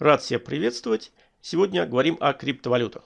Рад всех приветствовать. Сегодня говорим о криптовалютах.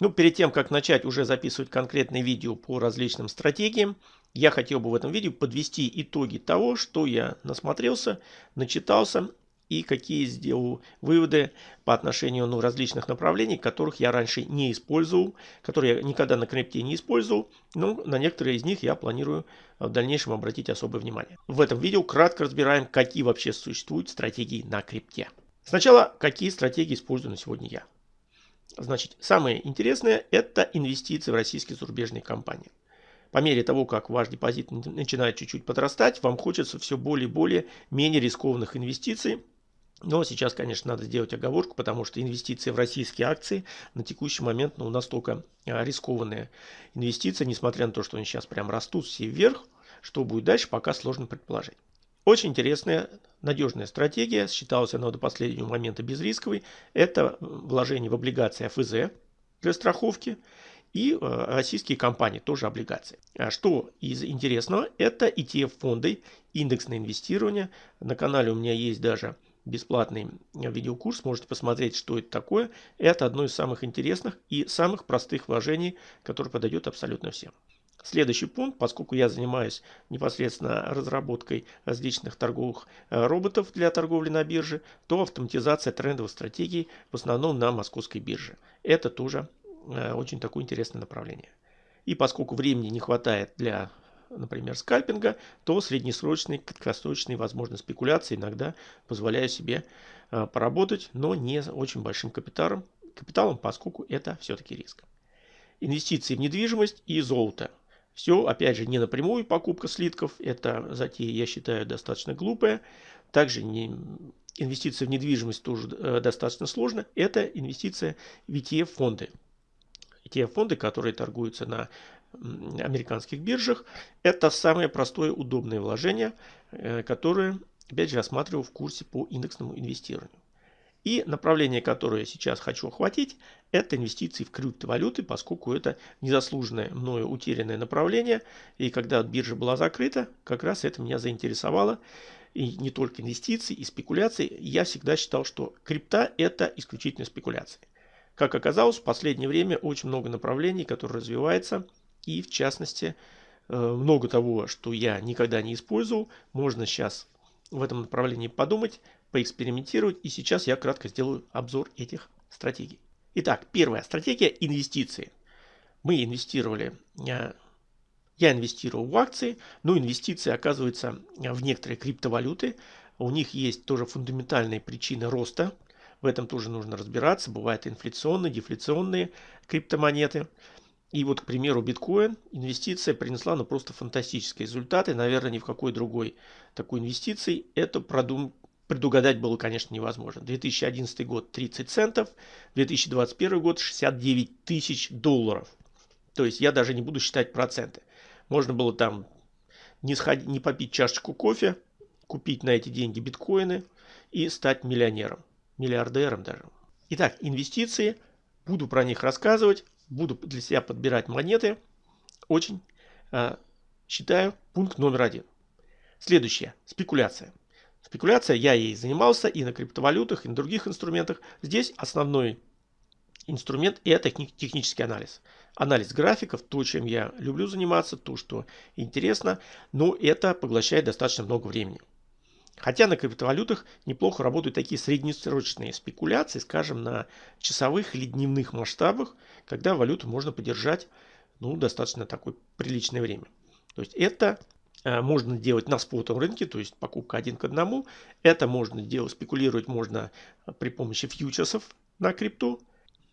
Ну, перед тем, как начать уже записывать конкретные видео по различным стратегиям, я хотел бы в этом видео подвести итоги того, что я насмотрелся, начитался и какие сделал выводы по отношению ну, различных направлений, которых я раньше не использовал, которые я никогда на крипте не использовал, но на некоторые из них я планирую в дальнейшем обратить особое внимание. В этом видео кратко разбираем, какие вообще существуют стратегии на крипте. Сначала, какие стратегии использую на сегодня я. Значит, самое интересное – это инвестиции в российские зарубежные компании. По мере того, как ваш депозит начинает чуть-чуть подрастать, вам хочется все более и более менее рискованных инвестиций. Но сейчас, конечно, надо сделать оговорку, потому что инвестиции в российские акции на текущий момент ну, настолько а, рискованные инвестиции, несмотря на то, что они сейчас прям растут все вверх, что будет дальше, пока сложно предположить. Очень интересная, надежная стратегия, считалась она до последнего момента безрисковой. Это вложение в облигации АФЗ для страховки и э, российские компании, тоже облигации. А что из интересного, это ETF-фонды, индексное инвестирование. На канале у меня есть даже бесплатный видеокурс, можете посмотреть, что это такое. Это одно из самых интересных и самых простых вложений, которое подойдет абсолютно всем. Следующий пункт, поскольку я занимаюсь непосредственно разработкой различных торговых э, роботов для торговли на бирже, то автоматизация трендовых стратегий в основном на московской бирже. Это тоже э, очень такое интересное направление. И поскольку времени не хватает для, например, скальпинга, то среднесрочные, краткосрочные, возможно, спекуляции иногда позволяю себе э, поработать, но не очень большим капиталом, капиталом поскольку это все-таки риск. Инвестиции в недвижимость и золото. Все, опять же, не напрямую покупка слитков. Это затея, я считаю, достаточно глупая. Также не, инвестиция в недвижимость тоже э, достаточно сложно. Это инвестиция в ETF-фонды. ETF-фонды, которые торгуются на американских биржах. Это самое простое удобное вложение, э, которое, опять же, рассматривал в курсе по индексному инвестированию. И направление, которое я сейчас хочу охватить, это инвестиции в криптовалюты, поскольку это незаслуженное мною утерянное направление. И когда биржа была закрыта, как раз это меня заинтересовало. И не только инвестиции и спекуляции. Я всегда считал, что крипта это исключительно спекуляции. Как оказалось, в последнее время очень много направлений, которые развиваются. И в частности, э, много того, что я никогда не использовал, можно сейчас в этом направлении подумать, поэкспериментировать. И сейчас я кратко сделаю обзор этих стратегий. Итак, первая стратегия – инвестиции. Мы инвестировали, э, я инвестировал в акции, но инвестиции оказываются в некоторые криптовалюты. У них есть тоже фундаментальные причины роста. В этом тоже нужно разбираться. Бывают инфляционные, дефляционные криптомонеты. И вот, к примеру, биткоин, инвестиция принесла ну, просто фантастические результаты. Наверное, ни в какой другой такой инвестиции это продум... предугадать было, конечно, невозможно. 2011 год 30 центов, 2021 год 69 тысяч долларов. То есть я даже не буду считать проценты. Можно было там не, сходить, не попить чашечку кофе, купить на эти деньги биткоины и стать миллионером, миллиардером даже. Итак, инвестиции, буду про них рассказывать буду для себя подбирать монеты. Очень э, считаю пункт номер один. Следующее. Спекуляция. Спекуляция, я ей занимался и на криптовалютах, и на других инструментах. Здесь основной инструмент – это технический анализ. Анализ графиков, то, чем я люблю заниматься, то, что интересно, но это поглощает достаточно много времени. Хотя на криптовалютах неплохо работают такие среднесрочные спекуляции, скажем, на часовых или дневных масштабах, когда валюту можно подержать ну, достаточно такое приличное время. То есть это можно делать на спотовом рынке, то есть покупка один к одному. Это можно делать, спекулировать можно при помощи фьючерсов на крипту.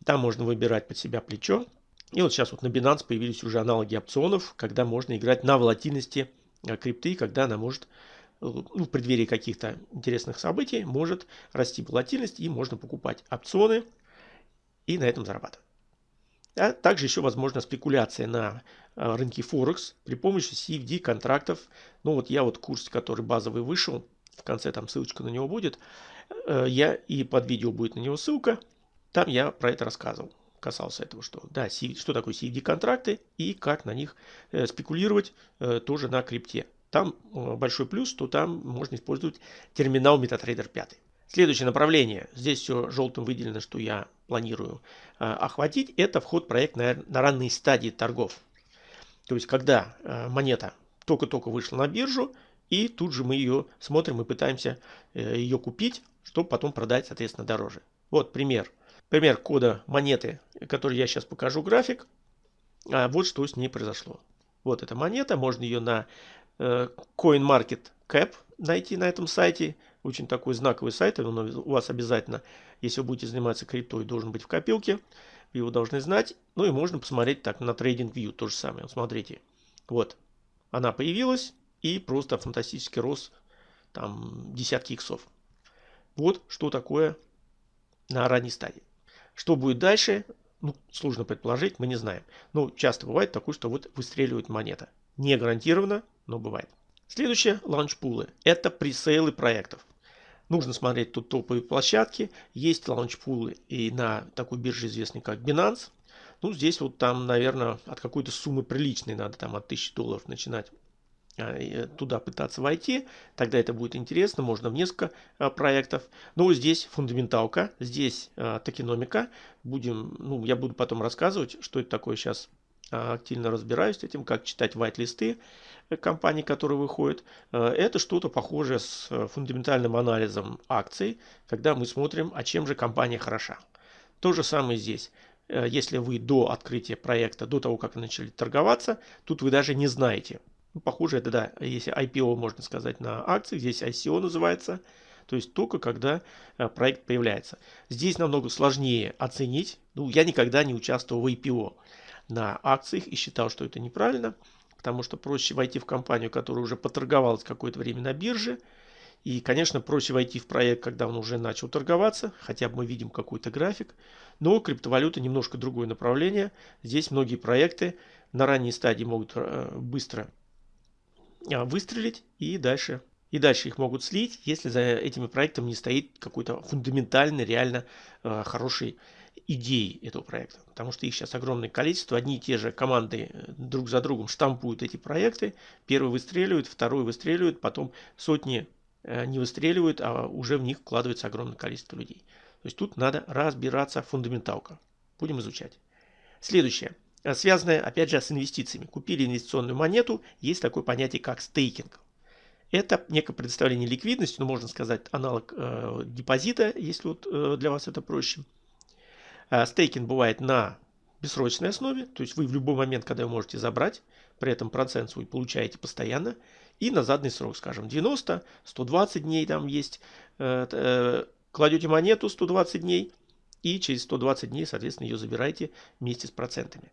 Там можно выбирать под себя плечо. И вот сейчас вот на Binance появились уже аналоги опционов, когда можно играть на волатильности э, крипты, когда она может ну, в преддверии каких-то интересных событий может расти волатильность и можно покупать опционы и на этом зарабатывать. А также еще возможна спекуляция на а, рынке Форекс при помощи CFD контрактов. Ну вот я вот курс, который базовый вышел, в конце там ссылочка на него будет. Э, я и под видео будет на него ссылка. Там я про это рассказывал касался этого, что да, что такое CFD контракты и как на них э, спекулировать э, тоже на крипте. Там большой плюс, что там можно использовать терминал MetaTrader 5. Следующее направление, здесь все желтым выделено, что я планирую э, охватить, это вход проект на, на ранней стадии торгов. То есть, когда э, монета только-только вышла на биржу, и тут же мы ее смотрим и пытаемся э, ее купить, чтобы потом продать, соответственно, дороже. Вот пример. Пример кода монеты, который я сейчас покажу график. А вот что с ней произошло. Вот эта монета, можно ее на э, CoinMarketCap найти на этом сайте. Очень такой знаковый сайт, он у вас обязательно, если вы будете заниматься криптой, должен быть в копилке. Вы его должны знать. Ну и можно посмотреть так на TradingView, то же самое. смотрите, вот она появилась и просто фантастический рост, там десятки иксов. Вот что такое на ранней стадии. Что будет дальше, ну, сложно предположить, мы не знаем. Но часто бывает такое, что вот выстреливает монета. Не гарантированно, но бывает. Следующее – лаунчпулы. Это пресейлы проектов. Нужно смотреть тут топовые площадки. Есть лаунчпулы и на такой бирже, известной как Binance. Ну, здесь вот там, наверное, от какой-то суммы приличной надо, там от 1000 долларов начинать а, э, туда пытаться войти, тогда это будет интересно, можно в несколько а, проектов. Но здесь фундаменталка, здесь а, токеномика. Будем, ну, я буду потом рассказывать, что это такое сейчас активно разбираюсь с этим, как читать вайт-листы э, компаний, которые выходят. Это что-то похожее с э, фундаментальным анализом акций, когда мы смотрим, а чем же компания хороша. То же самое здесь. Э, если вы до открытия проекта, до того, как начали торговаться, тут вы даже не знаете. Ну, похоже, это да, если IPO можно сказать на акции, здесь ICO называется. То есть только когда э, проект появляется. Здесь намного сложнее оценить. Ну, я никогда не участвовал в IPO на акциях и считал, что это неправильно. Потому что проще войти в компанию, которая уже поторговалась какое-то время на бирже, и, конечно, проще войти в проект, когда он уже начал торговаться, хотя бы мы видим какой-то график. Но криптовалюта немножко другое направление. Здесь многие проекты на ранней стадии могут э, быстро а, выстрелить и дальше и дальше их могут слить, если за этими проектами не стоит какой-то фундаментальный, реально э, хороший идеи этого проекта. Потому что их сейчас огромное количество. Одни и те же команды э, друг за другом штампуют эти проекты. Первый выстреливает, второй выстреливает, потом сотни Э, не выстреливают, а уже в них вкладывается огромное количество людей. То есть тут надо разбираться фундаменталка. Будем изучать. Следующее. Э, связанное, опять же, с инвестициями. Купили инвестиционную монету. Есть такое понятие, как стейкинг. Это некое предоставление ликвидности, ну, можно сказать, аналог э, депозита, если вот э, для вас это проще. Э, стейкинг бывает на бессрочной основе, то есть вы в любой момент, когда вы можете забрать, при этом процент свой получаете постоянно и на заданный срок, скажем, 90, 120 дней там есть, э, э, кладете монету 120 дней и через 120 дней, соответственно, ее забираете вместе с процентами.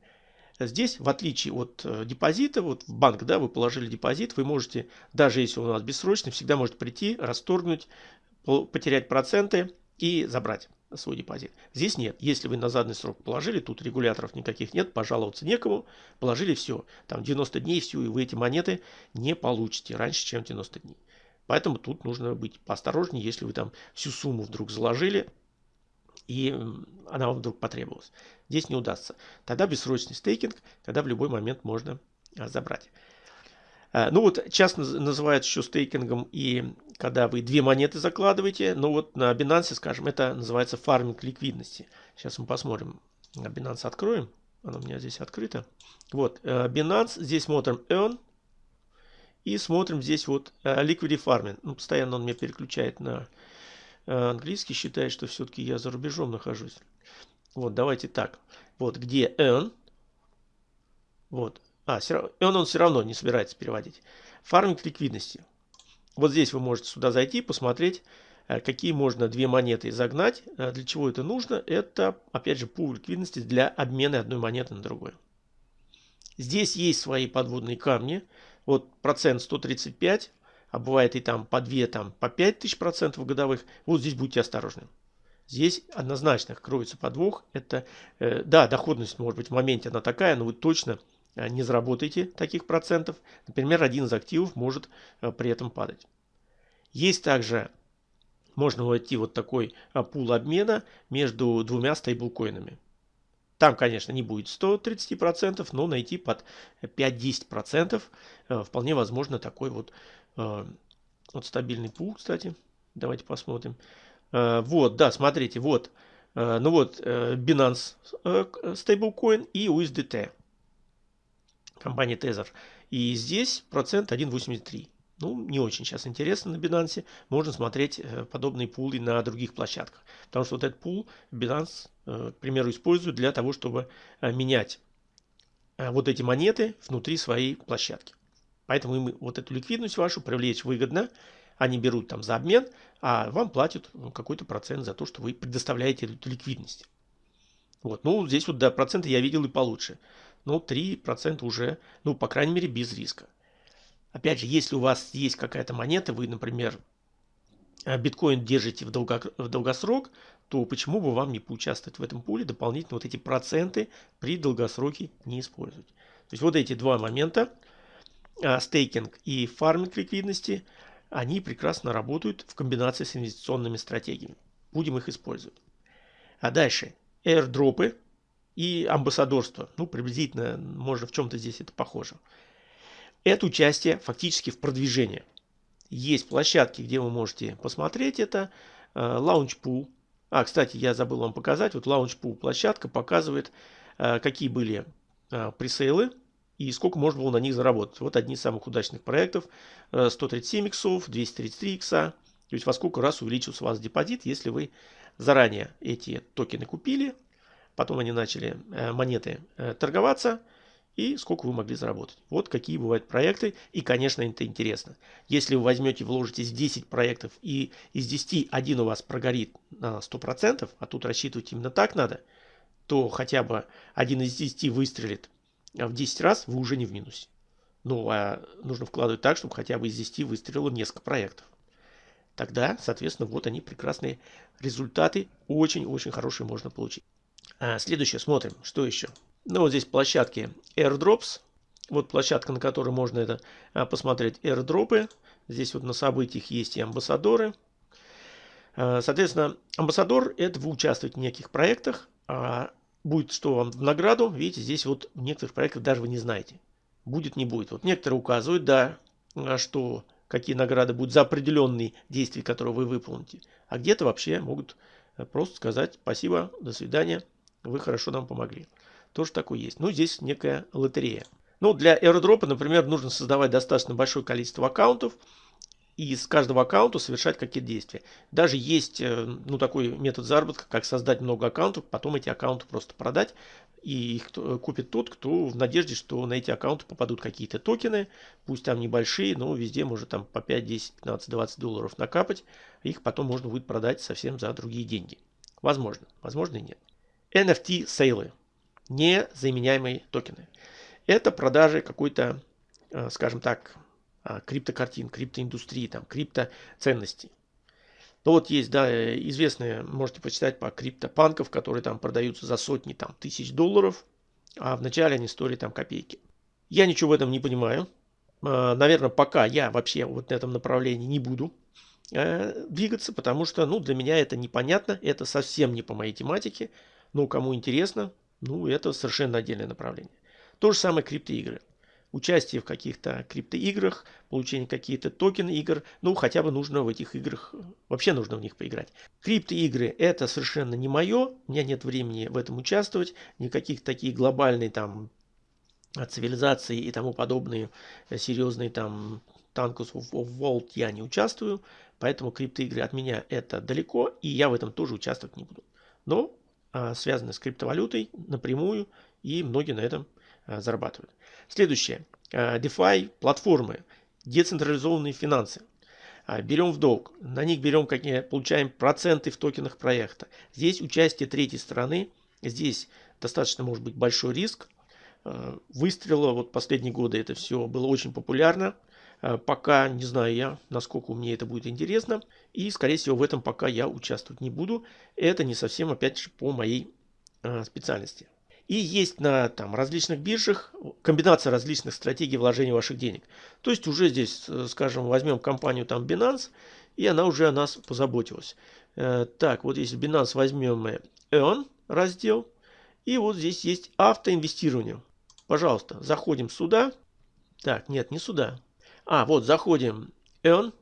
Здесь, в отличие от э, депозита, вот в банк, да, вы положили депозит, вы можете, даже если он у вас бессрочный, всегда можете прийти, расторгнуть, потерять проценты и забрать свой депозит. Здесь нет. Если вы на заданный срок положили, тут регуляторов никаких нет, пожаловаться некому, положили все. Там 90 дней все, и вы эти монеты не получите раньше, чем 90 дней. Поэтому тут нужно быть поосторожнее, если вы там всю сумму вдруг заложили, и она вам вдруг потребовалась. Здесь не удастся. Тогда бессрочный стейкинг, когда в любой момент можно а, забрать. А, ну вот часто называют еще стейкингом и когда вы две монеты закладываете. Но вот на Binance, скажем, это называется фарминг ликвидности. Сейчас мы посмотрим. Binance откроем. Оно у меня здесь открыто. Вот, э, Binance. Здесь смотрим Earn. И смотрим здесь вот э, Liquidity Farming. Ну, постоянно он меня переключает на э, английский. Считает, что все-таки я за рубежом нахожусь. Вот, давайте так. Вот, где Earn. Вот. А, все, Earn он все равно не собирается переводить. Фарминг ликвидности. Вот здесь вы можете сюда зайти, посмотреть, э, какие можно две монеты загнать. Э, для чего это нужно? Это, опять же, пул ликвидности для обмена одной монеты на другую. Здесь есть свои подводные камни. Вот процент 135, а бывает и там по 2, там по 5 тысяч процентов годовых. Вот здесь будьте осторожны. Здесь однозначно кроется подвох. Это, э, да, доходность может быть в моменте она такая, но вы точно не заработаете таких процентов. Например, один из активов может э, при этом падать. Есть также, можно войти вот такой э, пул обмена между двумя стейблкоинами. Там, конечно, не будет 130%, но найти под 5-10% вполне возможно такой вот, вот стабильный пул, кстати. Давайте посмотрим. Вот, да, смотрите, вот. Ну вот, Binance Stablecoin и USDT. Компания Tether. И здесь процент 1,83. Ну, не очень сейчас интересно на Binance. Можно смотреть э, подобные пулы на других площадках. Потому что вот этот пул Binance, э, к примеру, использует для того, чтобы э, менять вот эти монеты внутри своей площадки. Поэтому им вот эту ликвидность вашу привлечь выгодно. Они берут там за обмен, а вам платят ну, какой-то процент за то, что вы предоставляете эту ликвидность. Вот. Ну, здесь вот, да, проценты я видел и получше. Ну, 3% уже, ну, по крайней мере, без риска. Опять же, если у вас есть какая-то монета, вы, например, э, биткоин держите в, долго, в долгосрок, то почему бы вам не поучаствовать в этом пуле, дополнительно вот эти проценты при долгосроке не использовать. То есть вот эти два момента, э, стейкинг и фарминг ликвидности, они прекрасно работают в комбинации с инвестиционными стратегиями. Будем их использовать. А дальше airdropы и амбассадорство. Ну, приблизительно, можно в чем-то здесь это похоже это участие фактически в продвижении. Есть площадки, где вы можете посмотреть это. Launchpool. А, кстати, я забыл вам показать. Вот Launchpool площадка показывает, э, какие были э, пресейлы и сколько можно было на них заработать. Вот одни из самых удачных проектов. 137 э, иксов, 233 икса. То есть во сколько раз увеличился у вас депозит, если вы заранее эти токены купили, потом они начали монеты торговаться, и сколько вы могли заработать. Вот какие бывают проекты. И, конечно, это интересно. Если вы возьмете, вложитесь в 10 проектов и из 10 один у вас прогорит на 100%, а тут рассчитывать именно так надо, то хотя бы один из 10 выстрелит в 10 раз, вы уже не в минусе. Ну, а нужно вкладывать так, чтобы хотя бы из 10 выстрелило несколько проектов. Тогда, соответственно, вот они прекрасные результаты. Очень-очень хорошие можно получить. А, следующее, смотрим, что еще. Ну, вот здесь площадки AirDrops. Вот площадка, на которой можно это а, посмотреть airdropы. Здесь вот на событиях есть и амбассадоры. А, соответственно, амбассадор – это вы участвуете в неких проектах, а будет что вам в награду. Видите, здесь вот в некоторых проектах даже вы не знаете. Будет, не будет. Вот некоторые указывают, да, что какие награды будут за определенные действия, которые вы выполните. А где-то вообще могут просто сказать спасибо, до свидания, вы хорошо нам помогли тоже такой есть. Ну, здесь некая лотерея. Ну, для airdrop, например, нужно создавать достаточно большое количество аккаунтов и с каждого аккаунта совершать какие-то действия. Даже есть э, ну, такой метод заработка, как создать много аккаунтов, потом эти аккаунты просто продать. И их э, купит тот, кто в надежде, что на эти аккаунты попадут какие-то токены, пусть там небольшие, но везде может там по 5, 10, 15, 20 долларов накапать. Их потом можно будет продать совсем за другие деньги. Возможно, возможно и нет. NFT сейлы незаменяемые токены. Это продажи какой-то, э, скажем так, э, криптокартин, криптоиндустрии, там, криптоценностей. Ну вот есть, да, э, известные, можете почитать по криптопанков, которые там продаются за сотни там, тысяч долларов, а вначале они стоили там копейки. Я ничего в этом не понимаю. Наверное, пока я вообще вот на этом направлении не буду двигаться, потому что, ну, для меня это непонятно, это совсем не по моей тематике. Но кому интересно, ну, это совершенно отдельное направление. То же самое криптоигры. Участие в каких-то криптоиграх, получение каких-то токен игр, ну, хотя бы нужно в этих играх, вообще нужно в них поиграть. Криптоигры это совершенно не мое, у меня нет времени в этом участвовать, никаких таких глобальные там цивилизации и тому подобные серьезные там Tankus of Vault я не участвую, поэтому криптоигры от меня это далеко, и я в этом тоже участвовать не буду. Но связаны с криптовалютой напрямую, и многие на этом а, зарабатывают. Следующее. А, DeFi платформы, децентрализованные финансы. Берем в долг, на них берем, какие, получаем проценты в токенах проекта. Здесь участие третьей стороны, здесь достаточно может быть большой риск. Выстрела, вот последние годы это все было очень популярно. Э, пока не знаю я, насколько мне это будет интересно. И, скорее всего, в этом пока я участвовать не буду. Это не совсем, опять же, по моей э, специальности. И есть на там, различных биржах комбинация различных стратегий вложения ваших денег. То есть уже здесь, э, скажем, возьмем компанию там Binance, и она уже о нас позаботилась. так, вот если Binance возьмем мы Earn раздел, и вот здесь есть автоинвестирование. Пожалуйста, заходим сюда. Так, нет, не сюда. А, вот заходим Earn,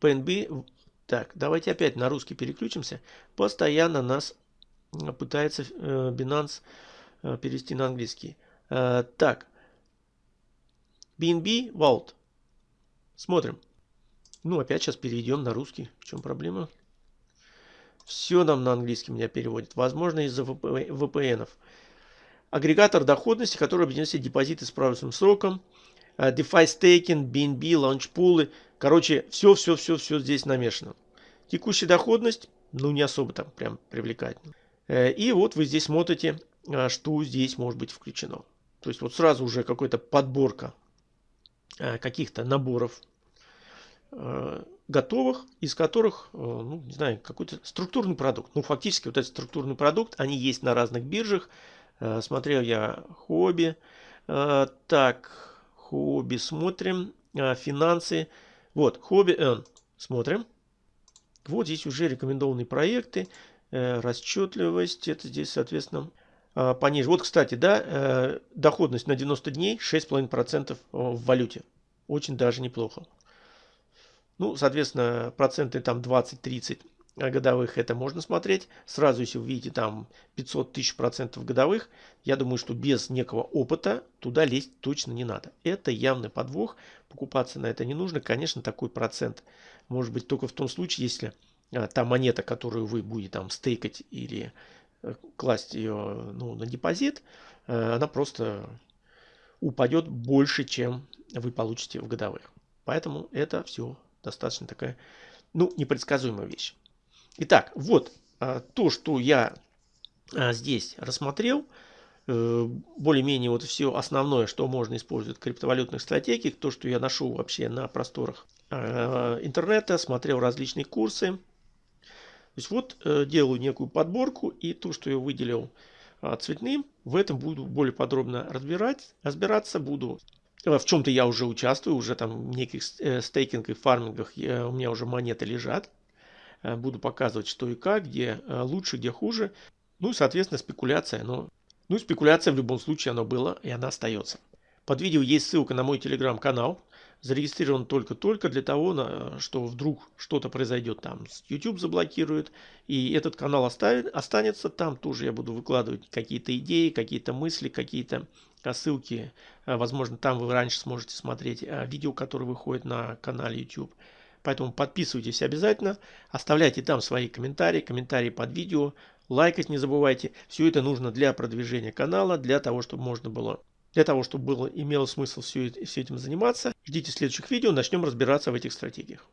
PNB, Так, давайте опять на русский переключимся. Постоянно нас пытается э, Binance э, перевести на английский. Э, так, BNB Vault. Смотрим. Ну, опять сейчас перейдем на русский. В чем проблема? Все нам на английский меня переводит. Возможно, из-за VPN. Агрегатор доходности, который объединяет депозиты с правильным сроком. DeFi стейкинг, BNB, лаунчпулы. Короче, все-все-все-все здесь намешано. Текущая доходность, ну, не особо там прям привлекательно. Э, и вот вы здесь смотрите, а, что здесь может быть включено. То есть вот сразу уже какая-то подборка э, каких-то наборов э, готовых, из которых, ну, не знаю, какой-то структурный продукт. Ну, фактически вот этот структурный продукт, они есть на разных биржах. Смотрел я хобби. Так, хобби смотрим. Финансы. Вот, хобби N. Смотрим. Вот здесь уже рекомендованные проекты. Э, расчетливость, это здесь, соответственно, а, пониже. Вот, кстати, да, э, доходность на 90 дней 6,5% в валюте. Очень даже неплохо. Ну, соответственно, проценты там 20-30 годовых это можно смотреть. Сразу, если вы видите там 500 тысяч процентов годовых, я думаю, что без некого опыта туда лезть точно не надо. Это явный подвох. Покупаться на это не нужно. Конечно, такой процент может быть только в том случае, если а, та монета, которую вы будете там стейкать или э, класть ее ну, на депозит, э, она просто упадет больше, чем вы получите в годовых. Поэтому это все достаточно такая, ну, непредсказуемая вещь. Итак, вот а, то, что я а, здесь рассмотрел, э, более-менее вот все основное, что можно использовать в криптовалютных стратегиях, то, что я нашел вообще на просторах интернета, смотрел различные курсы, то есть вот э, делаю некую подборку и то, что я выделил а, цветным, в этом буду более подробно разбирать, разбираться, буду э, в чем-то я уже участвую, уже там в неких стейкингах и фармингах у меня уже монеты лежат. Буду показывать, что и как, где лучше, где хуже. Ну и, соответственно, спекуляция. Но, ну, спекуляция в любом случае она была и она остается. Под видео есть ссылка на мой телеграм-канал зарегистрирован только-только для того, что вдруг что-то произойдет там, YouTube заблокирует, и этот канал оставит, останется там, тоже я буду выкладывать какие-то идеи, какие-то мысли, какие-то ссылки, а, возможно, там вы раньше сможете смотреть видео, которые выходят на канале YouTube. Поэтому подписывайтесь обязательно, оставляйте там свои комментарии, комментарии под видео, лайкать не забывайте. Все это нужно для продвижения канала, для того, чтобы можно было для того, чтобы было, имело смысл все, все этим заниматься, ждите следующих видео, начнем разбираться в этих стратегиях.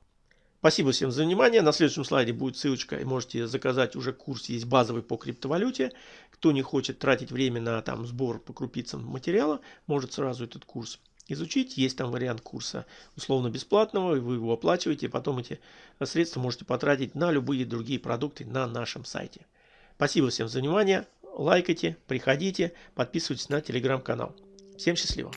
Спасибо всем за внимание. На следующем слайде будет ссылочка, и можете заказать уже курс, есть базовый по криптовалюте. Кто не хочет тратить время на там, сбор по крупицам материала, может сразу этот курс изучить. Есть там вариант курса условно бесплатного, и вы его оплачиваете, и потом эти средства можете потратить на любые другие продукты на нашем сайте. Спасибо всем за внимание. Лайкайте, приходите, подписывайтесь на телеграм-канал. Всем счастливо!